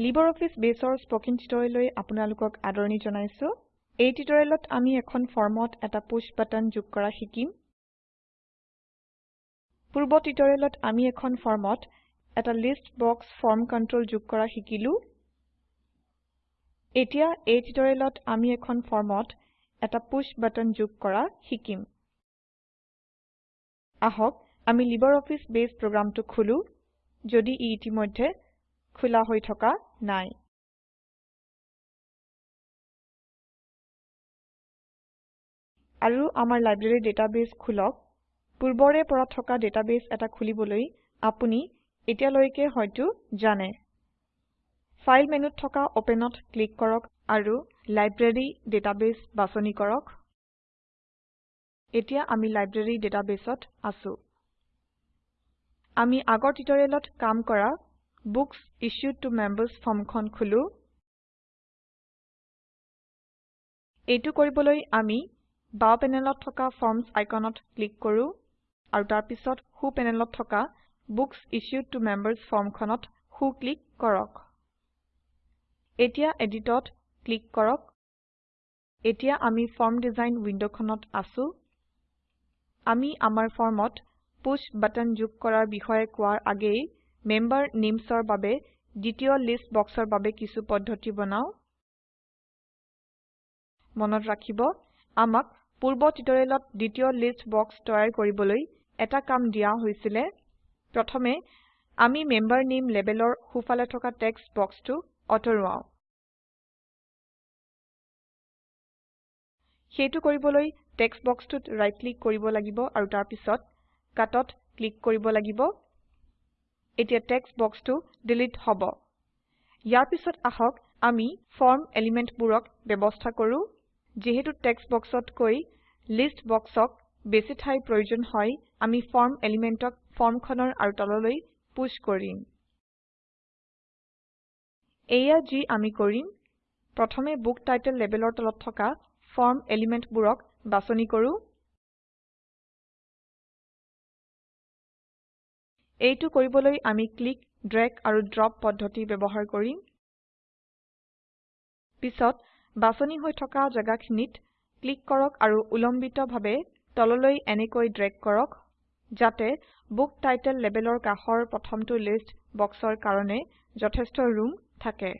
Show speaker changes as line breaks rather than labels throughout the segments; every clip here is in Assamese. অফিচ Baseৰ স্পকেন টিউটৰিয়েললৈ আপোনালোকক আদৰণি জনাইছো এই টিউটৰিয়েলত আমি এখন ফৰ্মত এটা পুশ বাটন যোগ কৰা শিকিম পূৰ্ব টিউটৰিয়েলত আমি এখন ফৰ্মত এটা লিষ্ট বক্স ফৰ্ম কন্ট্ৰল যোগ কৰা শিকিলো এতিয়া এই টিউটৰিয়েলত আমি এখন ফৰ্মত এটা পুশ বাটন যোগ কৰা শিকিম আহক আমি অফিচ Base প্ৰগ্ৰামটো খোলো যদি ই ইতিমধ্যে খোলা হৈ থকা নাই আৰু আমাৰ লাইব্ৰেৰী ডাটাবেছ খোলক পূৰ্বৰে পৰা থকা ডাটাবেছ এটা খুলিবলৈ আপুনি এতিয়ালৈকে হয়তো জানে ফাইল মেনুত থকা অপেনত ক্লিক কৰক আৰু লাইব্ৰেৰী ডাটাবেছ বাছনি কৰক এতিয়া আমি লাইব্ৰেৰী ডাটাবেছত আছো আমি আগৰ টিউটৰিয়েলত কাম কৰা Books ইছ্যুড to Members ফৰ্মখন খোলো এইটো কৰিবলৈ আমি বাও পেনেলত থকা ফৰ্মছ আইকনত ক্লিক কৰো আৰু তাৰ পিছত সু পেনেলত থকা Books ইছ্যুড to Members ফৰ্মখনত সু ক্লিক কৰক। এতিয়া এডিটত ক্লিক কৰক। এতিয়া আমি ফৰ্ম ডিজাইন উইন্ডোখনত আছো। আমি আমাৰ ফৰ্মত পুশ বাটন যোগ কৰাৰ বিষয়ে কোৱাৰ আগেয়ে মেম্বাৰ নেমছৰ বাবে দ্বিতীয় লিষ্ট বক্সৰ বাবে কিছু পদ্ধতি বনাও মনত ৰাখিব আমাক পূৰ্ব টিউটৰিয়েলত দ্বিতীয় লিষ্ট বক্স তৈয়াৰ কৰিবলৈ এটা কাম দিয়া হৈছিলে প্ৰথমে আমি মেম্বাৰ নেম লেবেলৰ সোঁফালে থকা টেক্সট
বক্সটো অঁতৰুৱাওঁ
সেইটো কৰিবলৈ টেক্সট বক্সটোত ৰাইট ক্লিক কৰিব লাগিব আৰু তাৰপিছত কাটত ক্লিক কৰিব লাগিব এতিয়া টেক্সট বক্সটো ডিলিট হব ইয়াৰ পিছত আহক আমি ফৰ্ম এলিমেন্টবোৰক ব্যৱস্থা কৰোঁ যিহেতু টেক্সট বক্সতকৈ লিষ্ট বক্সক বেছি ঠাইৰ প্ৰয়োজন হয় আমি ফৰ্ম এলিমেন্টক ফৰ্মখনৰ আৰু তললৈ পুশ্ব কৰিম এয়া যি আমি কৰিম প্ৰথমে বুক টাইটেল লেবেলৰ তলত থকা ফৰ্ম এলিমেন্টবোৰক বাছনি কৰোঁ এইটো কৰিবলৈ আমি ক্লিক ড্ৰেগ আৰু ড্ৰপ পদ্ধতি ব্যৱহাৰ কৰিম পিছত বাছনি হৈ থকা জাগাখিনিত ক্লিক কৰক আৰু উলম্বিতভাৱে তললৈ এনেকৈ ড্ৰেগ কৰক যাতে বুক টাইটেল লেবেলৰ কাষৰ প্ৰথমটো লিষ্ট বক্সৰ কাৰণে যথেষ্ট ৰুম থাকে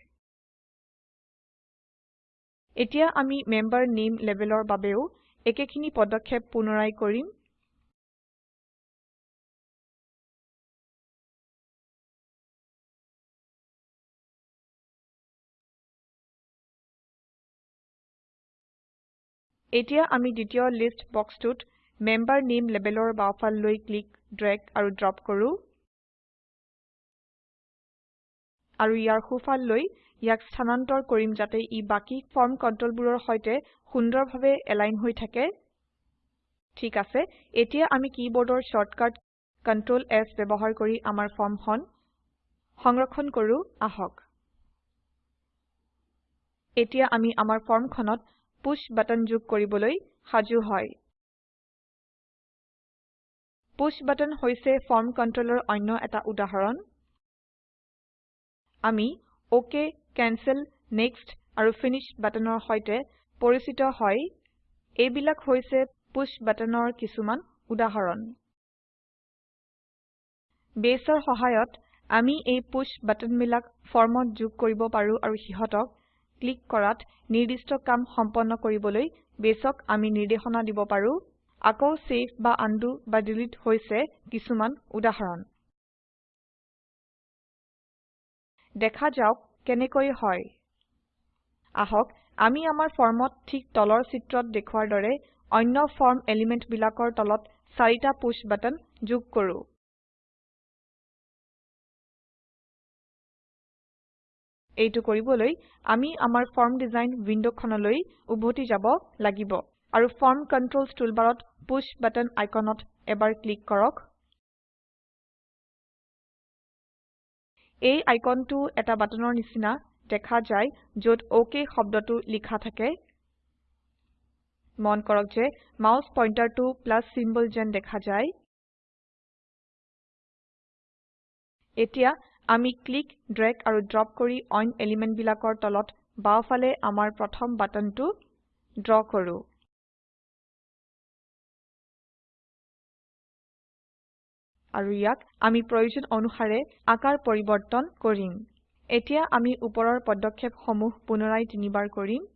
এতিয়া আমি মেম্বাৰ নেম লেবেলৰ
বাবেও একেখিনি পদক্ষেপ পুনৰাই কৰিম
এতিয়া আমি দ্বিতীয় লিষ্ট বক্সটোত মেম্বাৰ নেইম লেবেলৰ বাওঁফাললৈ ক্লিক ড্ৰেগ আৰু ড্ৰপ কৰো আৰু ইয়াৰ সোঁফাললৈ ইয়াক স্থানান্তৰ কৰিম যাতে ই বাকী ফৰ্ম কণ্ট্ৰলবোৰৰ সৈতে সুন্দৰভাৱে এলাইন হৈ থাকে ঠিক আছে এতিয়া আমি কীবৰ্ডৰ শ্বৰ্টকাট কণ্ট্ৰল এছ ব্যৱহাৰ কৰি আমাৰ ফৰ্মখন সংৰক্ষণ কৰো আহক এতিয়া আমি আমাৰ ফৰ্মখনত পুশ্ব বাটন যোগ কৰিবলৈ সাজু হয় পুশ্ব বাটন হৈছে ফৰ্ম কণ্ট্ৰলৰ অন্য এটা উদাহৰণ আমি অক কেনচেল নেক্সট আৰু ফিনিশ বাটনৰ সৈতে পৰিচিত হয় এইবিলাক হৈছে পুশ্ব বাটনৰ কিছুমান উদাহৰণ বেছৰ সহায়ত আমি এই পুশ্ব বাটনবিলাক ফৰ্মত যোগ কৰিব পাৰোঁ আৰু সিহঁতক ক্লিক কৰাত নিৰ্দিষ্ট কাম সম্পন্ন কৰিবলৈ বেছক আমি নিৰ্দেশনা দিব পাৰো আকৌ সেভ বা আনডু বা ডিলিট হৈছে কিছুমান উদাহৰণ দেখা যাওক কেনেকৈ হয় আহক আমি আমাৰ ফৰ্মত ঠিক তলৰ চিত্ৰত দেখুৱাৰ দৰে অন্য ফৰ্ম এলিমেন্ট তলত চাৰিটা পুশ বাটন যোগ কৰো এইটো কৰিবলৈ আমি আমাৰ ফৰ্ম ডিজাইন উইণ্ডখনলৈ উভতি যাব লাগিব আৰু ফৰ্ম কণ্ট্ৰলছ টুলবাৰত পুশ্ব বাটন আইকনত এবাৰ ক্লিক কৰক এই আইকনটো এটা বাটনৰ নিচিনা দেখা যায় য'ত অ'ক শব্দটো লিখা থাকে মন কৰক যে মাউছ পইণ্টাৰটো প্লাছ চিম্বল যেন দেখা যায় এতিয়া আমি ক্লিক, ড্ৰেগ আৰু ড্ৰপ কৰি অইন এলিমেন্টবিলাকৰ তলত বাওঁফালে আমাৰ প্ৰথম বাটনটো ড্ৰ কৰোঁ আৰু ইয়াক আমি প্ৰয়োজন অনুসাৰে আকাৰ পৰিৱৰ্তন কৰিম এতিয়া আমি ওপৰৰ পদক্ষেপসমূহ পুনৰাই তিনিবাৰ কৰিম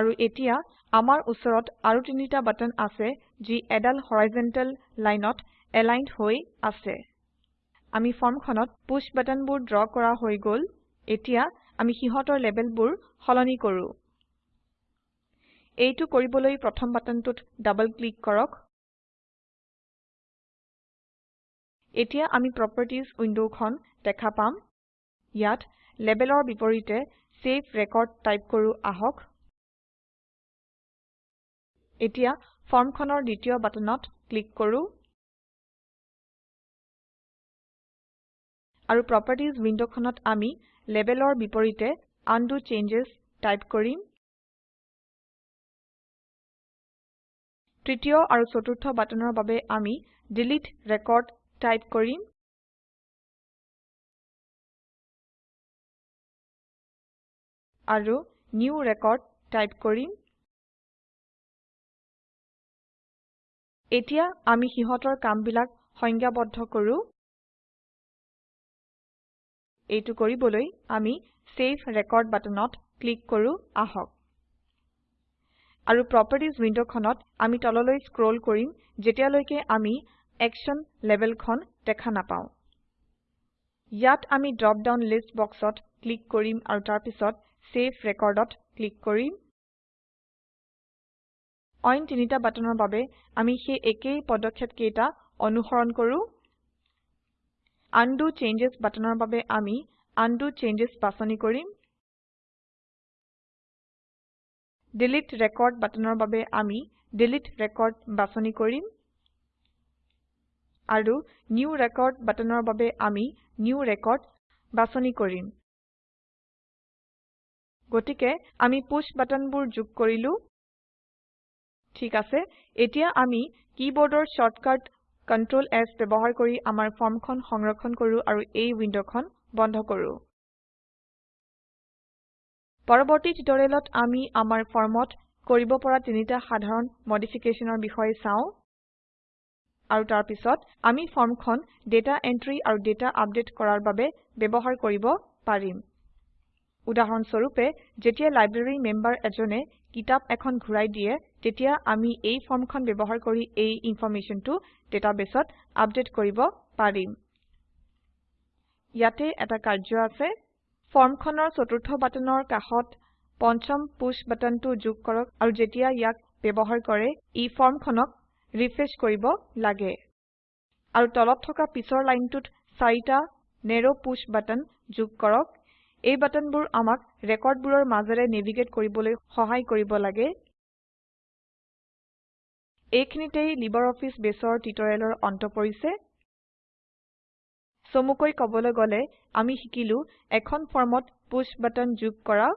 আৰু এতিয়া আমাৰ ওচৰত আৰু তিনিটা বাটন আছে যি এডাল হৰাইজেণ্টেল লাইনত এলাইনড হৈ আছে আমি ফৰ্মখনত পুশ বাটনবোৰ ড্ৰ কৰা হৈ গ'ল এতিয়া আমি সিহঁতৰ লেবেলবোৰ সলনি কৰোঁ এইটো কৰিবলৈ প্ৰথম বাটনটোত ডাবল ক্লিক কৰক এতিয়া আমি প্ৰপাৰ্টিজ উইণ্ডখন দেখা পাম ইয়াত লেবেলৰ বিপৰীতে ছেভ ৰেকৰ্ড টাইপ কৰোঁ আহক এতিয়া ফৰ্মখনৰ দ্বিতীয় বাটনত ক্লিক কৰো আৰু প্ৰোপাৰ্টিজ উইন্ডোখনত আমি লেবেলৰ বিপৰীতে আনডু
চেঞ্জেস টাইপ কৰিম তৃতীয় আৰু চতুৰ্থ বাটনৰ বাবে আমি ডিলিট ৰেকৰ্ড টাইপ কৰিম আৰু নিউ ৰেকৰ্ড টাইপ কৰিম
এতিয়া আমি হিহতৰ কামবিলাক সংজ্ঞাবদ্ধ কৰো এইটো কৰিবলৈ আমি সেভ ৰেকৰ্ড বাটনত ক্লিক কৰো আহক আৰু প্ৰপাৰ্টিজ উইণ্ডখনত আমি তললৈ স্ক্ৰল কৰিম যেতিয়ালৈকে আমি একচন লেভেলখন দেখা নাপাওঁ ইয়াত আমি ড্ৰপ ডাউন লিষ্ট বক্সত ক্লিক কৰিম আৰু তাৰপিছত সেভ ৰেকৰ্ডত ক্লিক কৰিম অইন তিনিটা বাটনৰ বাবে আমি সেই একেই পদক্ষেপ কেইটা অনুসৰণ কৰো আনডু চেঞ্জছ বাটনৰ বাবে আমি আনডু চেঞ্জছ বাছনি কৰিম ডিলিট ৰেকৰ্ড বাটনৰ বাবে আমি ডিলিট ৰেকৰ্ড বাছনি কৰিম আৰু নিউ ৰেকৰ্ড বাটনৰ বাবে আমি নিউ ৰেকৰ্ড বাছনি কৰিম গতিকে আমি পুশ্ব বাটনবোৰ যোগ কৰিলো ঠিক আছে এতিয়া আমি কিবোৰ্ডৰ শৰ্টকাট কন্ট্ৰোল এস ব্যবহাৰ কৰি আমাৰ ফৰ্মখন সংৰক্ষণ কৰো আৰু এই উইন্ডোখন বন্ধ কৰো পৰৱৰ্তী টিউটৰিয়েলত আমি আমাৰ ফৰ্মত কৰিব পৰা তিনিটা সাধাৰণ মডিফিকেশনৰ বিষয়ে চাওঁ আৰু তাৰ পিছত আমি ফৰ্মখন ডেটা এন্ট্ৰি আৰু ডেটা আপডেট কৰাৰ বাবে ব্যৱহাৰ কৰিব পাৰিম উদাহৰণ যেতিয়া লাইব্ৰেৰী মেম্বাৰ এজনে কিতাপ এখন ঘূৰাই দিয়ে তেতিয়া আমি এই ফৰ্মখন ব্যৱহাৰ কৰি এই ইনফৰমেচনটো ডাটাবেছত আপডেট কৰিব পাৰিম ইয়াতে এটা কাৰ্য আছে ফৰ্মখনৰ চতুৰ্থ বাটনৰ কাষত পঞ্চম পুশ বাটনটো যোগ কৰক আৰু যেতিয়া ইয়াক ব্যৱহাৰ কৰে ই ফৰ্মখনক ৰিফ্ৰেছ কৰিব লাগে আৰু তলত থকা পিছৰ লাইনটোত চাৰিটা নেৰো পুশ বাটন যোগ কৰক এই বাটনবোৰ আমাক ৰেকৰ্ডবোৰৰ মাজেৰে নেভিগেট কৰিবলৈ সহায় কৰিব লাগে এইখিনিতেই লিবাৰ অফিচ বেছৰ টিউটৰিয়েলৰ অন্ত পৰিছে চমুকৈ ক'বলৈ গ'লে আমি শিকিলো এখন ফৰ্মত পুশ্ব বাটন যোগ কৰা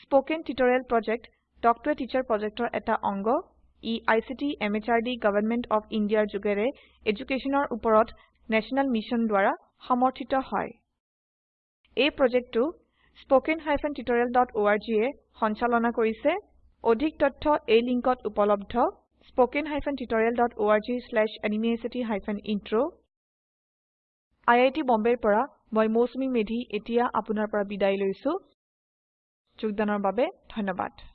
spoken tutorial project talk to a teacher প্ৰজেক্টৰ এটা অংগ ই আইচিটি এমএচআৰডি গভৰ্ণমেণ্ট অফ ইণ্ডিয়াৰ যোগেৰে এডুকেশ্যনৰ ওপৰত নেশ্যনেল মিছন দ্বাৰা সমৰ্থিত হয় এই প্ৰজেক্টটো spoken hyphen tutorial dot org এ সঞ্চালনা কৰিছে অধিক তথ্য এই লিংকত উপলব্ধ spoken hyphen tutorial dot org slash animacity hyphen intro IIT Bombay para moi mosumi medhi etia apunar para bidai loisu
chukdanar babe dhanyabad